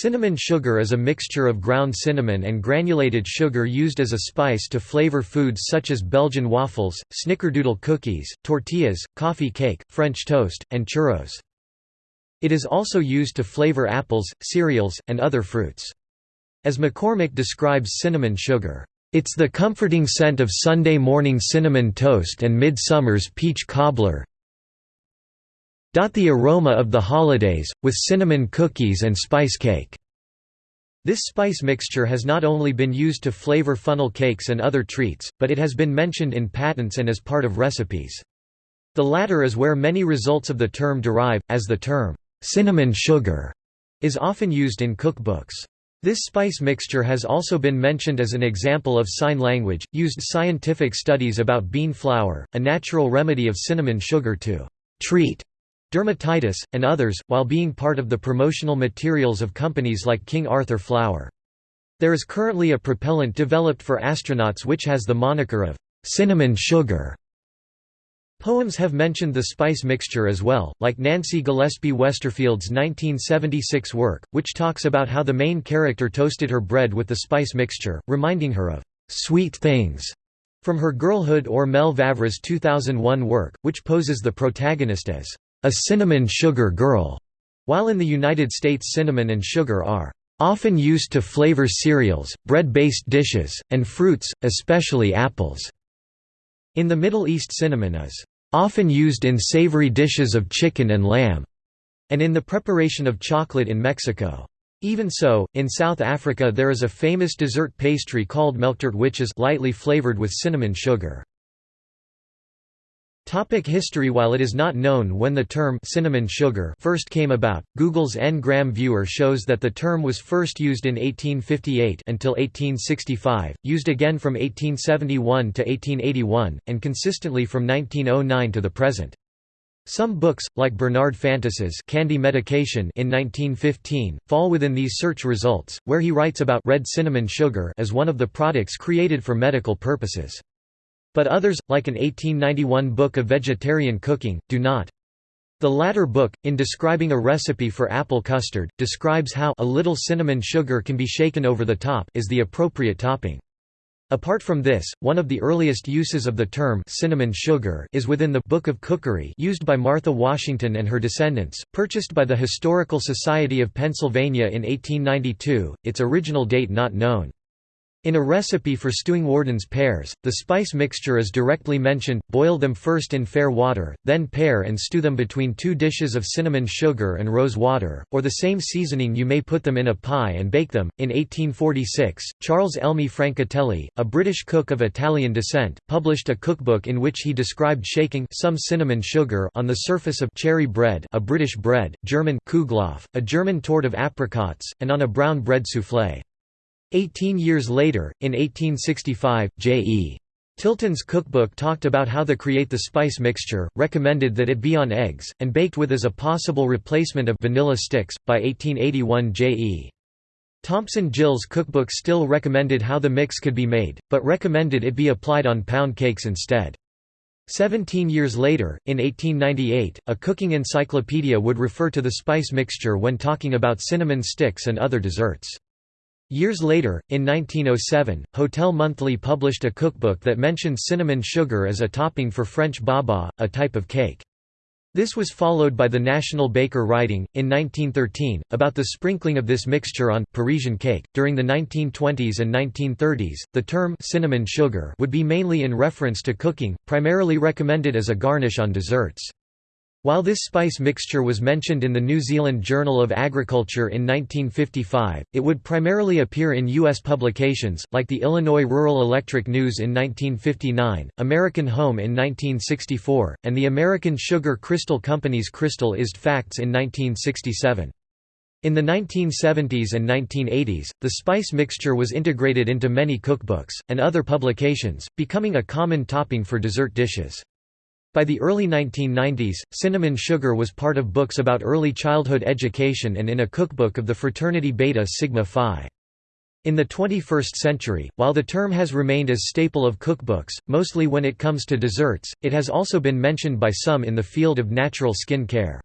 Cinnamon sugar is a mixture of ground cinnamon and granulated sugar used as a spice to flavor foods such as Belgian waffles, snickerdoodle cookies, tortillas, coffee cake, French toast, and churros. It is also used to flavor apples, cereals, and other fruits. As McCormick describes cinnamon sugar, "...it's the comforting scent of Sunday morning cinnamon toast and midsummer's peach cobbler the aroma of the holidays, with cinnamon cookies and spice cake." This spice mixture has not only been used to flavor funnel cakes and other treats, but it has been mentioned in patents and as part of recipes. The latter is where many results of the term derive, as the term, "'cinnamon sugar' is often used in cookbooks. This spice mixture has also been mentioned as an example of sign language, used scientific studies about bean flour, a natural remedy of cinnamon sugar to treat dermatitis, and others, while being part of the promotional materials of companies like King Arthur Flour. There is currently a propellant developed for astronauts which has the moniker of cinnamon sugar. Poems have mentioned the spice mixture as well, like Nancy Gillespie Westerfield's 1976 work, which talks about how the main character toasted her bread with the spice mixture, reminding her of sweet things from her girlhood or Mel Vavre's 2001 work, which poses the protagonist as a cinnamon sugar girl, while in the United States cinnamon and sugar are often used to flavor cereals, bread-based dishes, and fruits, especially apples. In the Middle East cinnamon is often used in savory dishes of chicken and lamb, and in the preparation of chocolate in Mexico. Even so, in South Africa there is a famous dessert pastry called melktert which is lightly flavored with cinnamon sugar. Topic history While it is not known when the term cinnamon sugar first came about, Google's N-gram viewer shows that the term was first used in 1858 until 1865, used again from 1871 to 1881, and consistently from 1909 to the present. Some books, like Bernard Fantus's Candy Medication in 1915, fall within these search results, where he writes about red cinnamon sugar as one of the products created for medical purposes. But others, like an 1891 book of vegetarian cooking, do not. The latter book, in describing a recipe for apple custard, describes how a little cinnamon sugar can be shaken over the top is the appropriate topping. Apart from this, one of the earliest uses of the term cinnamon sugar is within the Book of Cookery used by Martha Washington and her descendants, purchased by the Historical Society of Pennsylvania in 1892, its original date not known. In a recipe for stewing Warden's pears, the spice mixture is directly mentioned, boil them first in fair water, then pare and stew them between two dishes of cinnamon sugar and rose water, or the same seasoning you may put them in a pie and bake them. In 1846, Charles Elmé Francatelli, a British cook of Italian descent, published a cookbook in which he described shaking some cinnamon sugar on the surface of cherry bread a British bread, German Kuhgloff, a German tort of apricots, and on a brown bread soufflé. Eighteen years later, in 1865, J.E. Tilton's cookbook talked about how to create the spice mixture, recommended that it be on eggs, and baked with as a possible replacement of vanilla sticks. By 1881, J.E. Thompson Gill's cookbook still recommended how the mix could be made, but recommended it be applied on pound cakes instead. Seventeen years later, in 1898, a cooking encyclopedia would refer to the spice mixture when talking about cinnamon sticks and other desserts. Years later, in 1907, Hotel Monthly published a cookbook that mentioned cinnamon sugar as a topping for French baba, a type of cake. This was followed by the National Baker writing, in 1913, about the sprinkling of this mixture on Parisian cake. During the 1920s and 1930s, the term cinnamon sugar would be mainly in reference to cooking, primarily recommended as a garnish on desserts. While this spice mixture was mentioned in the New Zealand Journal of Agriculture in 1955, it would primarily appear in U.S. publications, like the Illinois Rural Electric News in 1959, American Home in 1964, and the American Sugar Crystal Company's Crystallized Facts in 1967. In the 1970s and 1980s, the spice mixture was integrated into many cookbooks, and other publications, becoming a common topping for dessert dishes. By the early 1990s, cinnamon sugar was part of books about early childhood education and in a cookbook of the fraternity Beta Sigma Phi. In the 21st century, while the term has remained as staple of cookbooks, mostly when it comes to desserts, it has also been mentioned by some in the field of natural skin care.